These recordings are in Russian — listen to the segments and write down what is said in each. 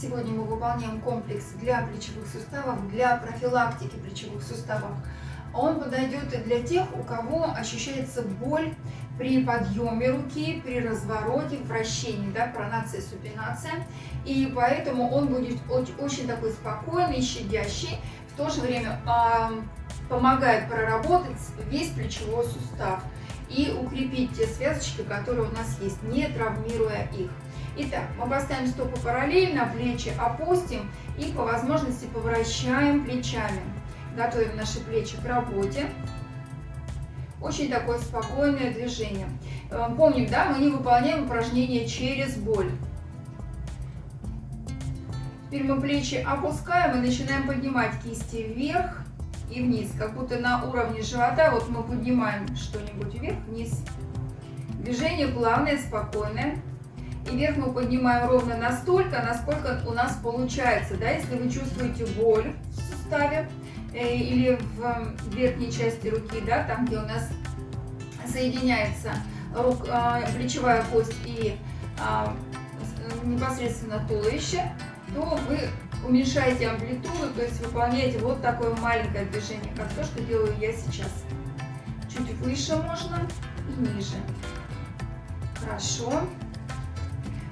Сегодня мы выполняем комплекс для плечевых суставов, для профилактики плечевых суставов. Он подойдет и для тех, у кого ощущается боль при подъеме руки, при развороте, вращении, да, пронация, супинация. И поэтому он будет очень такой спокойный, щадящий, в то же время э, помогает проработать весь плечевой сустав и укрепить те связочки, которые у нас есть, не травмируя их. Итак, мы поставим стопы параллельно, плечи опустим и по возможности повращаем плечами. Готовим наши плечи к работе. Очень такое спокойное движение. Э, помним, да, мы не выполняем упражнение через боль. Теперь мы плечи опускаем и начинаем поднимать кисти вверх и вниз, как будто на уровне живота. Вот мы поднимаем что-нибудь вверх-вниз. Движение плавное, спокойное. И вверх мы поднимаем ровно настолько, насколько у нас получается. Да? Если вы чувствуете боль в суставе э, или в верхней части руки, да, там, где у нас соединяется рук, э, плечевая кость и э, непосредственно туловище, то вы уменьшаете амплитуду, то есть выполняете вот такое маленькое движение, как то, что делаю я сейчас. Чуть выше можно и ниже. Хорошо.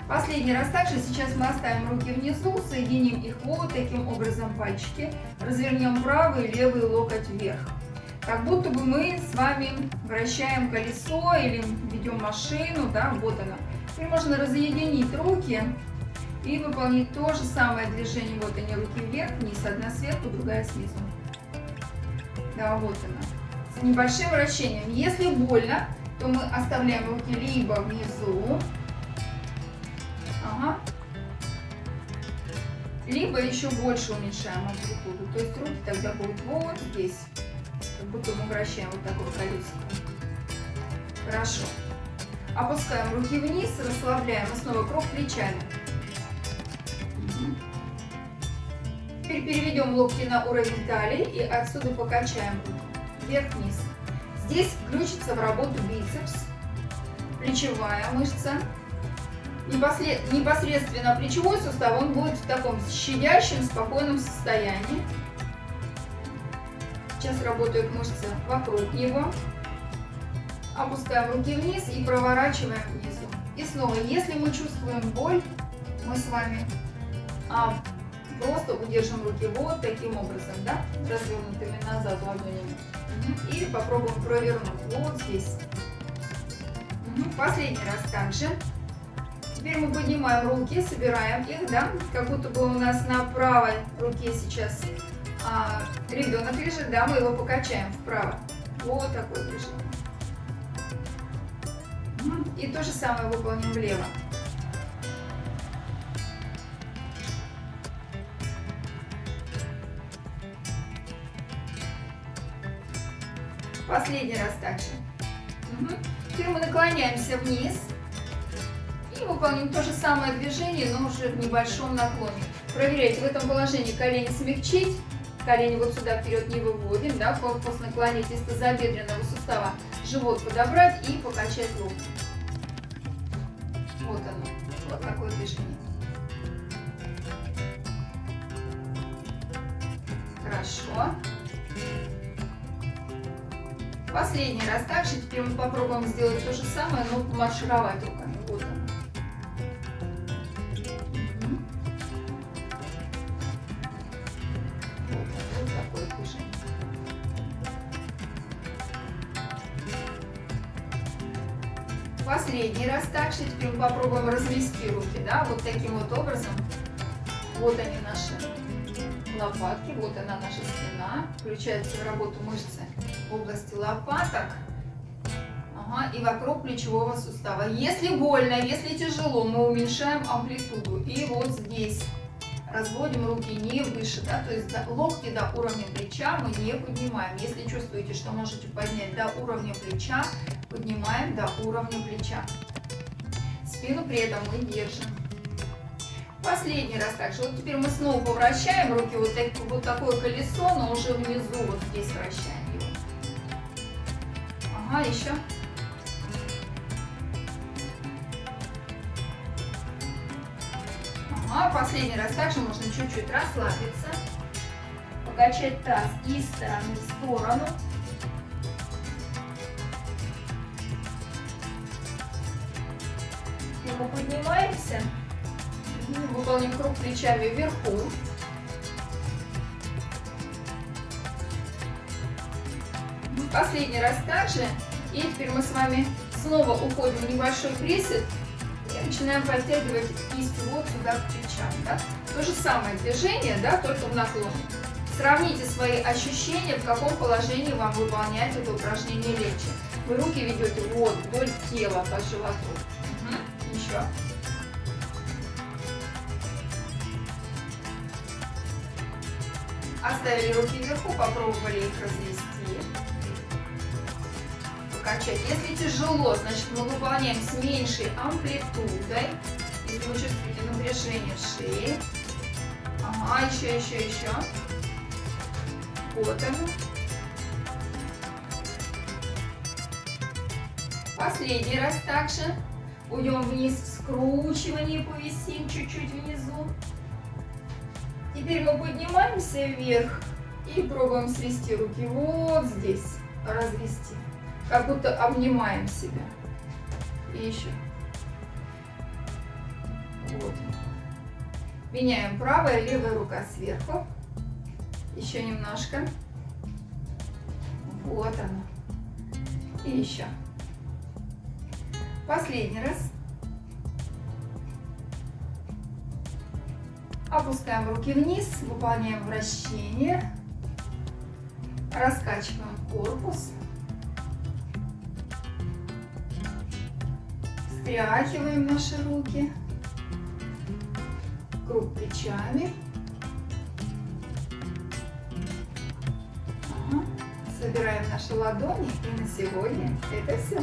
Последний раз также сейчас мы оставим руки внизу, соединим их вот таким образом пальчики, развернем правый и левый локоть вверх. Как будто бы мы с вами вращаем колесо или ведем машину, да, вот она. Теперь можно разъединить руки и выполнить то же самое движение. Вот они, руки вверх, вниз, одна сверху, другая снизу. Да, вот она. С небольшим вращением. Если больно, то мы оставляем руки либо внизу, ага, либо еще больше уменьшаем амплитуду. То есть руки тогда будут вот здесь, как будто мы вращаем вот такое колесико. Хорошо. Опускаем руки вниз, расслабляем и снова круг плечами. Теперь переведем локти на уровень талии и отсюда покачаем вверх-вниз. Здесь включится в работу бицепс, плечевая мышца. Непосредственно плечевой сустав, он будет в таком щадящем, спокойном состоянии. Сейчас работают мышцы вокруг него. Опускаем руки вниз и проворачиваем внизу. И снова, если мы чувствуем боль, мы с вами а, просто удержим руки вот таким образом, да, развернутыми назад ладонями. И попробуем провернуть вот здесь. Последний раз также. Теперь мы поднимаем руки, собираем их, да, как будто бы у нас на правой руке сейчас а, ребенок лежит, да, мы его покачаем вправо. Вот такое движение. И то же самое выполним влево. Последний раз также. Теперь мы наклоняемся вниз и выполним то же самое движение, но уже в небольшом наклоне. Проверяйте, в этом положении колени смягчить, колени вот сюда вперед не выводим, да, корпус наклонить из тазобедренного сустава, живот подобрать и покачать локти. Вот оно, вот такое движение. Хорошо. Последний раз также. Теперь мы попробуем сделать то же самое, но маршировать руками. Последний раз также. Теперь мы попробуем развести руки, да, вот таким вот образом. Вот они наши лопатки, вот она наша спина. Включается в работу мышцы в области лопаток ага, и вокруг плечевого сустава. Если больно, если тяжело, мы уменьшаем амплитуду. И вот здесь разводим руки не выше, да, то есть локти до уровня плеча мы не поднимаем. Если чувствуете, что можете поднять до уровня плеча, поднимаем до уровня плеча. Спину при этом мы держим. Последний раз также. Вот теперь мы снова поворачиваем руки, вот, так, вот такое колесо, но уже внизу, вот здесь вращаем. Ага, еще. Ага, последний раз также можно чуть-чуть расслабиться. Покачать таз из стороны в сторону. Мы поднимаемся. Выполним круг плечами вверху. Последний раз также. И теперь мы с вами снова уходим в небольшой присед и начинаем подтягивать кисть вот сюда к плечам. Да? То же самое движение, да, только в наклон. Сравните свои ощущения, в каком положении вам выполнять это упражнение легче. Вы руки ведете вот вдоль тела по животу. Еще. Оставили руки вверху, попробовали их развести. Покачать. Если тяжело, значит мы выполняем с меньшей амплитудой. Если вы чувствуете напряжение в шее. Ага, еще, еще, еще. Вот оно. Последний раз также. Уйдем вниз в скручивание, повисим чуть-чуть внизу. Теперь мы поднимаемся вверх и пробуем свести руки вот здесь, развести, как будто обнимаем себя. И еще. Вот. Меняем правая, левая рука сверху. Еще немножко. Вот она. И еще. Последний раз. Опускаем руки вниз, выполняем вращение. Раскачиваем корпус. Встряхиваем наши руки. Круг плечами. Собираем наши ладони. И на сегодня это все.